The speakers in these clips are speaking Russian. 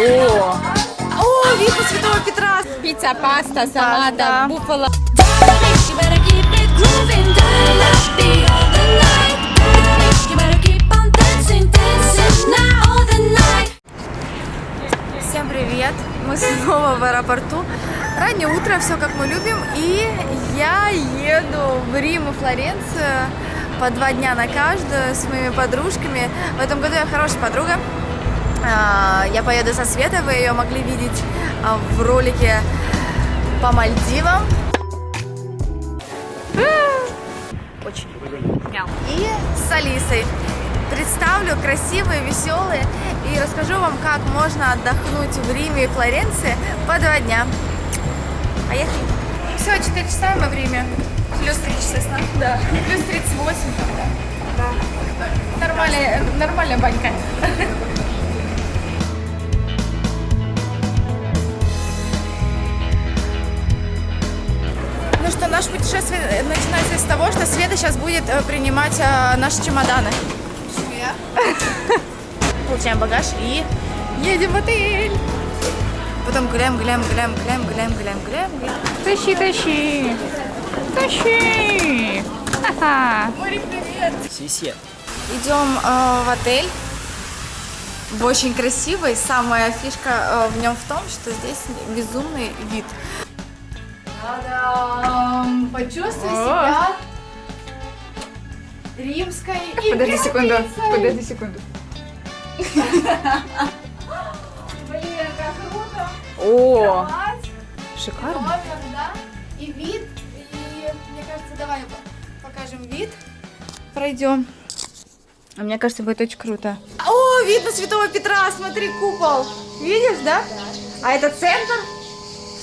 О, О, видно Святого Петра. пицца, паста, салата, night. Всем привет! Мы снова в аэропорту. Раннее утро, все как мы любим. И я еду в Рим и Флоренцию по два дня на каждую с моими подружками. В этом году я хорошая подруга. А, Я поеду со Светой, вы ее могли видеть а, в ролике по Мальдивам. Очень. И с Алисой. Представлю красивые, веселые и расскажу вам, как можно отдохнуть в Риме и Флоренции по два дня. Поехали. Все, 4 часа мы в Риме. Плюс 3 часа сна. Да. Плюс 38. Да. Нормальная, нормальная банька. Что, наше путешествие начинается с того, что Света сейчас будет э, принимать э, наши чемоданы. Получаем багаж и едем в отель. Потом гуляем, гуляем, гуляем, гуляем, гуляем, гуляем, гуляем. Тащи, тащи. Тащи. Ха-ха. Привет! Идем э, в отель. Очень красивый. Самая фишка э, в нем в том, что здесь безумный вид. Та-дам! Почувствуй себя римской Подожди секунду, подожди секунду. Блин, как круто! О, шикарно. номер, да? И вид. И мне кажется, давай по- покажем вид. Пройдем. А мне кажется, будет очень круто. О, видно Святого Петра, смотри, купол. Видишь, да? А это центр.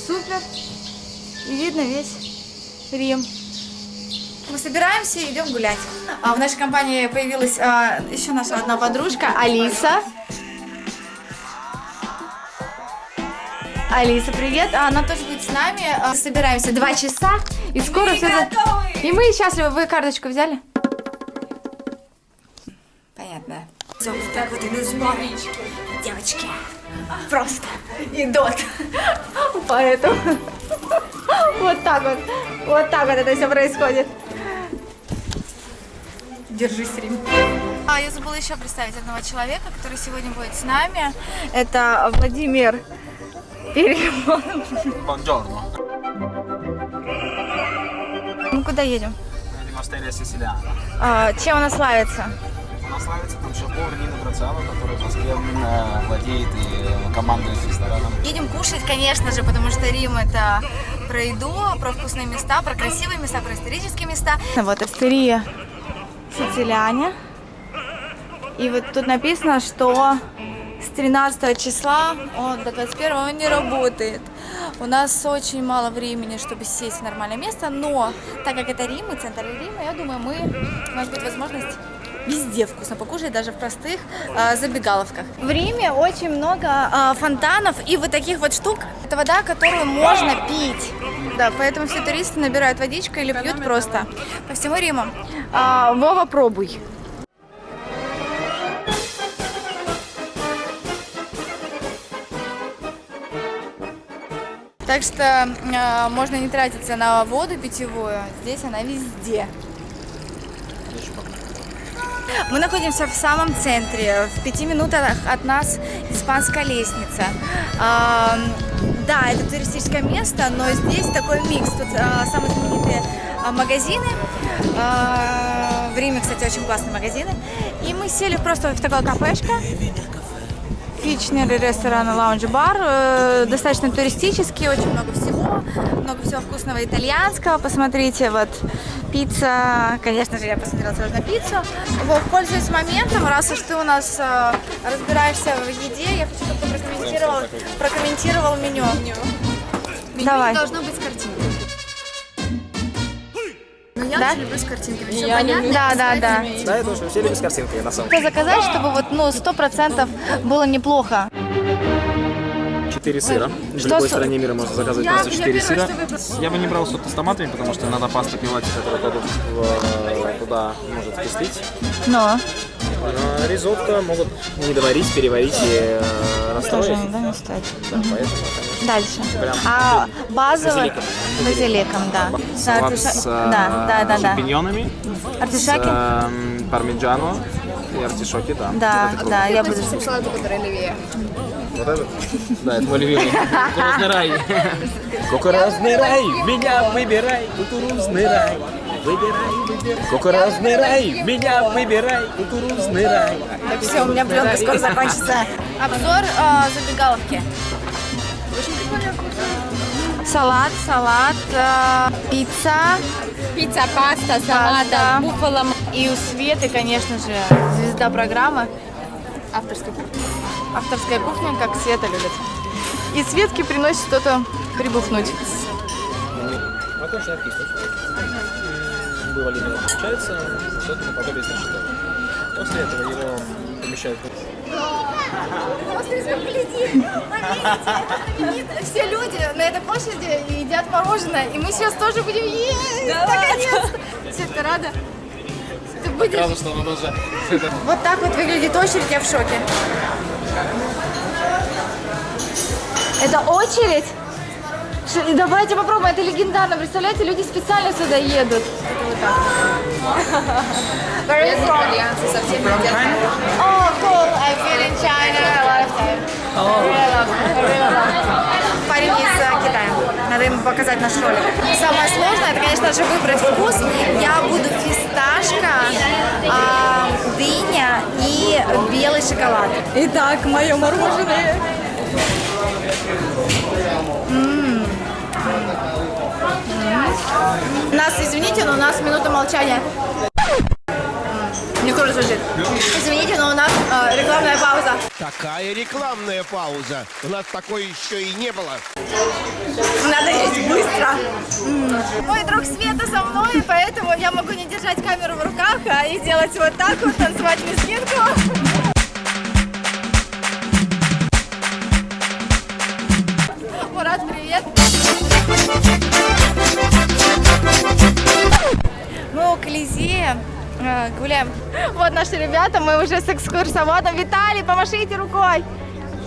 Супер. И видно весь Рим. Мы собираемся и идем гулять. А в нашей компании появилась а, еще наша одна подружка, Алиса. Алиса, привет. А, Она тоже будет с нами. А, Собираемся два часа. И скоро все... И мы счастливы. Вы карточку взяли? Понятно. Так вот иду смотреть. Девочки, просто идут. Поэтому вот так вот, вот так вот это все происходит. Держись, Рим. А, я забыла еще представить одного человека, который сегодня будет с нами. Это Владимир Перемон. Buongiorno. Мы куда едем? Едем Астерия Сицилиана. А, чем она славится? Она славится там шеф-повар Нина Грациано, который в Москве э, владеет и командует рестораном. Едем кушать, конечно же, потому что Рим это про еду, про вкусные места, про красивые места, про исторические места. Вот Астерия Сицилиане. И вот тут написано, что с 13 числа он до 21 он не работает. У нас очень мало времени, чтобы сесть в нормальное место, но так как это Рим и центр Рима, я думаю, мы, у нас будет возможность везде вкусно покушать, даже в простых а, забегаловках. В Риме очень много а, фонтанов и вот таких вот штук. Это вода, которую можно пить. Да, поэтому все туристы набирают водичку или пьют просто по всему Риму. А, Вова, пробуй. Так что э, можно не тратиться на воду питьевую, здесь она везде. Мы находимся в самом центре, в пяти минутах от нас испанская лестница. А, да, это туристическое место, но здесь такой микс. Тут а, самые знаменитые а, магазины. В Риме, кстати, очень классные магазины. И мы сели просто в такое кафешко. Фичнер, ресторан, лаунж, бар. Э, Достаточно туристический, очень много всего. Много всего вкусного итальянского. Посмотрите, вот пицца. Конечно же, я посмотрела сразу на пиццу. Вов, пользуясь моментом, раз уж ты у нас э, разбираешься в еде, я хочу, чтобы ты прокомментировал, прокомментировал меню. Давай. должно быть с картинкой. Я Да? очень люблю с картинками. Все Я понятно? Да, да, да. Да, я тоже все любят с картинкой, на самом Что заказать, чтобы вот, ну, сто процентов было неплохо. Четыре сыра. В Что любой с- стране мира можно заказывать просто четыре сыра. Я бы не брал что-то с томатами, потому что надо пасту пивать, которая кладут в- туда может вкислить. Но. Но ризотто могут не доварить, переварить и э, Тоже расстроить. да, не стоит. Да, поэтому, конечно. Дальше. Прям А базовый базиликом. базиликом, да. Да, Салат артиша- с э, да, да, да, да. шампиньонами, с Артишаки? э, пармиджано и артишоки, да. Да, это да, я буду. Салату, который левее. Вот этот? Да, это мой любимый. Кукурузный рай. Кукурузный рай, меня выбирай, кукурузный рай. Выбирай, выбирай. Кукурузный рай, меня выбирай, кукурузный рай. Все, у меня пленка скоро закончится. Обзор э, забегаловки. Салат, салат, э, пицца. Пицца, паста, да. буфало. И у Светы, конечно же, звезда программы. Авторской кухни. Авторская кухня, как Света любит. И Светке приносит что-то прибухнуть. Вывалили его, получается, что-то наподобие. После этого его помещают Все люди на этой площади едят мороженое, и мы сейчас тоже будем есть. Наконец-то. Света, рада? Ты будешь? Даже... Вот так вот выглядит очередь, я в шоке. Это очередь? Давайте попробуем, это легендарно. Представляете, люди специально сюда едут. Совсем не cool. I've been in China a lot of time. Really love, really love. Парень из э, Китая. Надо ему показать наш ролик. Самое сложное, это, конечно же, выбрать вкус. Я буду фисташка, а, дыня и белый шоколад. Итак, мое мороженое. М. М. Нас, извините, но у нас минута молчания. Звучит. Извините, но у нас э, рекламная пауза. Такая рекламная пауза. У нас такой еще и не было. Надо есть быстро. Мой друг Света со мной, поэтому я могу не держать камеру в руках, а и делать вот так вот, танцевать лезгинку. Мурат, привет. Мы у Колизея э, гуляем. Вот наши ребята, мы уже с экскурсоводом. Виталий, помашите рукой.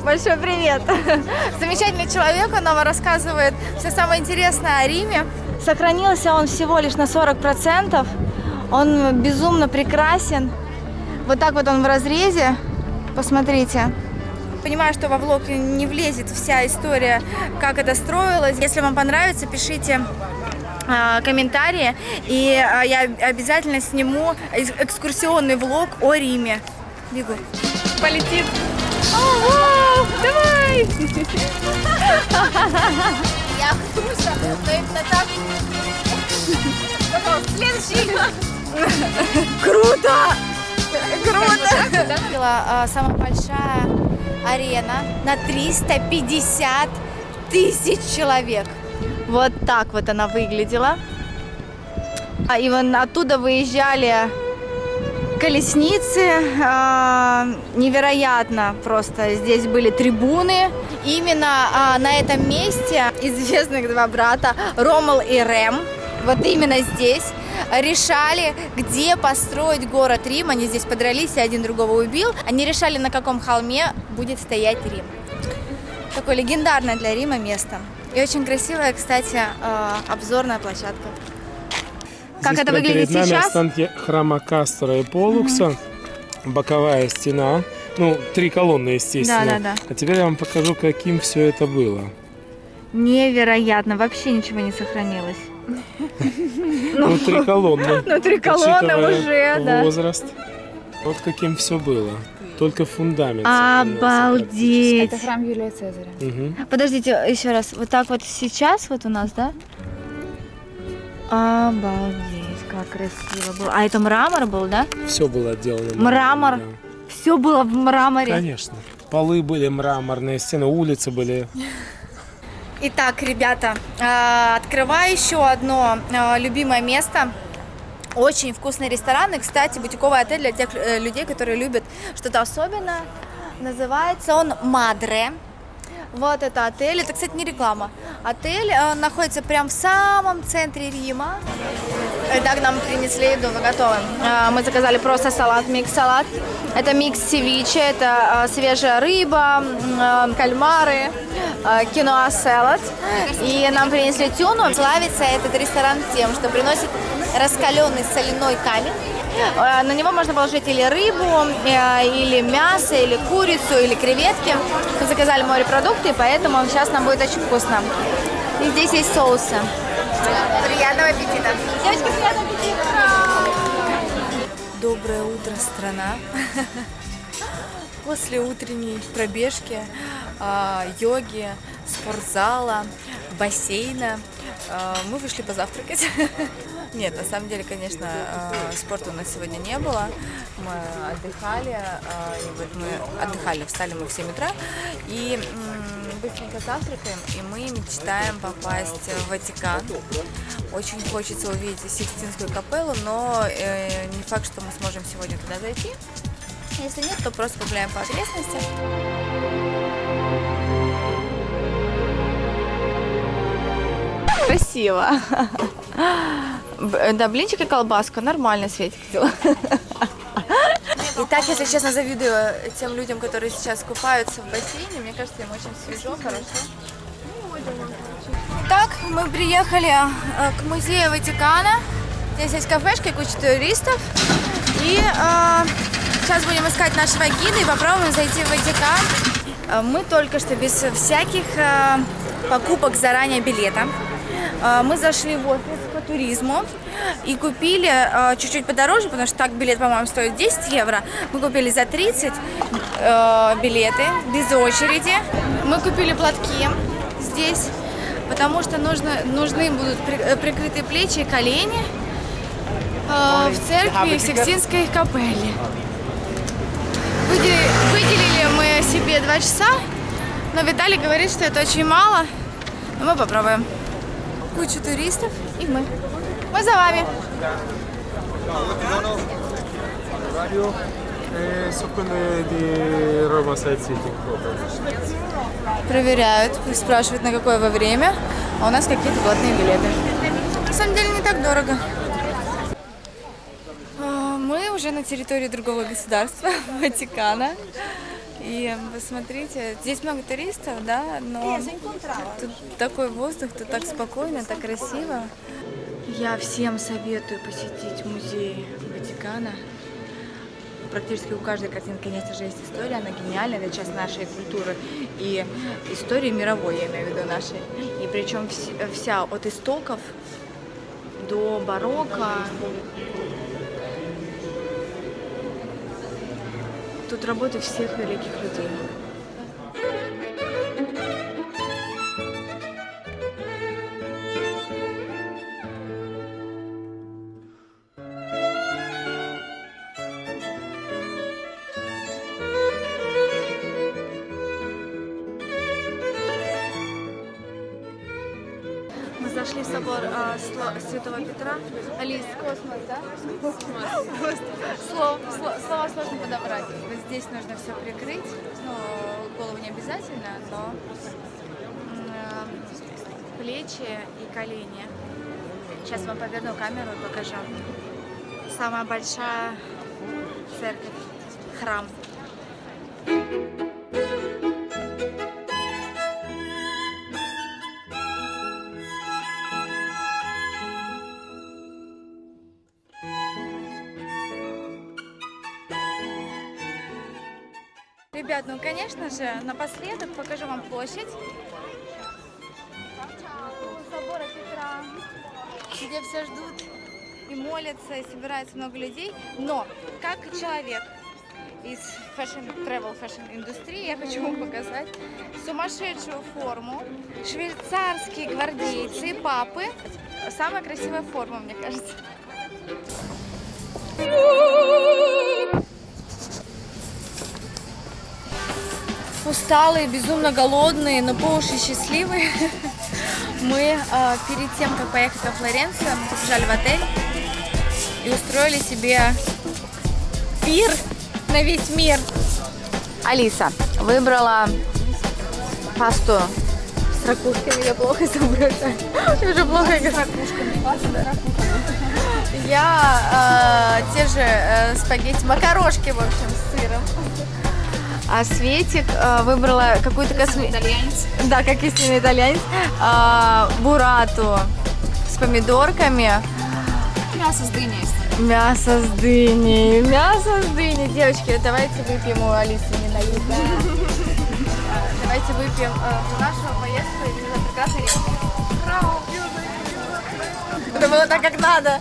Большой привет. Замечательный человек, он нам рассказывает все самое интересное о Риме. Сохранился он всего лишь на 40%. Он безумно прекрасен. Вот так вот он в разрезе. Посмотрите. Понимаю, что во влог не влезет вся история, как это строилось. Если вам понравится, пишите комментарии, и а, я обязательно сниму экскурсионный влог о Риме. Бегу. Полетит. О, вау, давай! Я Ксюша, но именно так. Следующий. Круто! Круто! Была а, самая большая арена на 350 тысяч человек. Вот так вот она выглядела. А, И вон оттуда выезжали колесницы. а, Невероятно просто. Здесь были трибуны. Именно а, на этом месте известных два брата Ромал и Рем, вот именно здесь, решали, где построить город Рим. Они здесь подрались, и один другого убил. Они решали, на каком холме будет стоять Рим. Такое легендарное для Рима место. И очень красивая, кстати, э, обзорная площадка. Как Здесь это выглядит перед нами сейчас? останки храма Кастора и Полукса, боковая стена, ну, три колонны, естественно. Да, да, да. А теперь я вам покажу, каким все это было. Невероятно, вообще ничего не сохранилось. Ну, три колонны. Ну, три колонны уже, да. возраст. Вот каким все было. Только фундамент. сохранился Обалдеть! Это храм Юлия Цезаря. Мгм. Подождите, еще раз. Вот так вот сейчас вот у нас, да? Обалдеть, как красиво было. А это мрамор был, да? Все было отделано. Мрамор. мрамором, Все было в да. мраморе. Конечно. Полы были мраморные, стены, улицы были. Итак, ребята, э, открываю еще одно э, любимое место. Очень вкусные рестораны. Кстати, бутиковый отель для тех э, людей, которые любят что-то особенное. Называется он Мадре. Вот это отель. Это, кстати, не реклама. Отель э, находится прямо в самом центре Рима. Итак, нам принесли еду, вы готовы. А, Мы заказали просто салат, микс-салат. Это микс севиче, это а, свежая рыба, а, кальмары, а, киноа салат. И нам принесли тюну. Славится этот ресторан тем, что приносит раскаленный соляной камень. На него можно положить или рыбу, э, или мясо, или курицу, или креветки. Мы заказали морепродукты, поэтому сейчас нам будет очень вкусно. И здесь есть соусы. Приятного аппетита. Девочки, приятного аппетита. Доброе утро, страна. После утренней пробежки, а, йоги, спортзала, бассейна а, мы вышли позавтракать. Нет, на самом деле, конечно, а, спорта у нас сегодня не было. Мы отдыхали, и вот мы отдыхали, встали мы в 7 утра и быстренько завтракаем, и мы мечтаем попасть в Ватикан. Очень хочется увидеть Сикстинскую капеллу, но э, не факт, что мы сможем сегодня туда зайти. Если нет, то просто погуляем по окрестностям. Красиво. Б- Да, блинчик и колбаска. Нормально, Светик сделала. Итак, если честно, завидую тем людям, которые сейчас купаются в бассейне. Мне кажется, им очень свежо, хорошо. Итак, мы приехали э, к музею Ватикана. Здесь есть кафешка и куча туристов. И э, сейчас будем искать нашего гида и попробуем зайти в Ватикан. Э, Мы только что без всяких э, покупок заранее билета. Э, Мы зашли в офис туризму и купили э, чуть-чуть подороже, потому что так билет, по-моему, стоит 10 евро. Мы купили за 30 э, билеты без очереди. Мы купили платки здесь, потому что нужно, нужны будут при- э, прикрытые плечи и колени э, в церкви Сикстинской капелли. Выделили, выделили мы себе два часа, но Виталий говорит, что это очень мало. Но мы попробуем. Куча туристов мы. Мы за вами. Проверяют, спрашивают, на какое во время, а у нас какие-то платные билеты. На самом деле не так дорого. А, Мы уже на территории другого государства, Ватикана. И посмотрите, здесь много туристов, да, но тут такой воздух, тут так спокойно, так красиво. Я всем советую посетить музей Ватикана. Практически у каждой картины, конечно же, есть история, она гениальная, это часть нашей культуры и истории мировой, я имею в виду нашей. И причем вс- вся от истоков до барокко. Тут работы всех великих людей. В собор а, Сло- Святого Петра. Алис, космос, да? Космос. Слово, сло- слова сложно подобрать. Вот здесь нужно все прикрыть. Ну, голову не обязательно, но э, плечи и колени. Сейчас вам поверну камеру и покажу. Самая большая церковь, храм. Ребят, ну конечно же, напоследок покажу вам площадь. Собора Петра, где все ждут и молятся, и собирается много людей. Но, как человек из fashion, travel fashion индустрии, я хочу вам показать сумасшедшую форму, швейцарские гвардейцы, папы. Самая красивая форма, мне кажется. Усталые, безумно голодные, но по уши счастливые. Мы э, перед тем, как поехать во Флоренцию, побежали в отель и устроили себе пир на весь мир. Алиса выбрала пасту с ракушками. Я плохо соображаю. Я уже плохо говорю. Я э, те же э, спагетти, макарошки, в общем, с сыром. А Светик э, выбрала какую-то косметику. Итальянец. Да, как истинный итальянец. А, бурату с помидорками. Мясо с дыней. Мясо с дыней. Мясо с дыней. Девочки, давайте выпьем у Алисы не дают. да. А, Давайте выпьем э, нашу поездку и прекрасный. Это было так, как надо.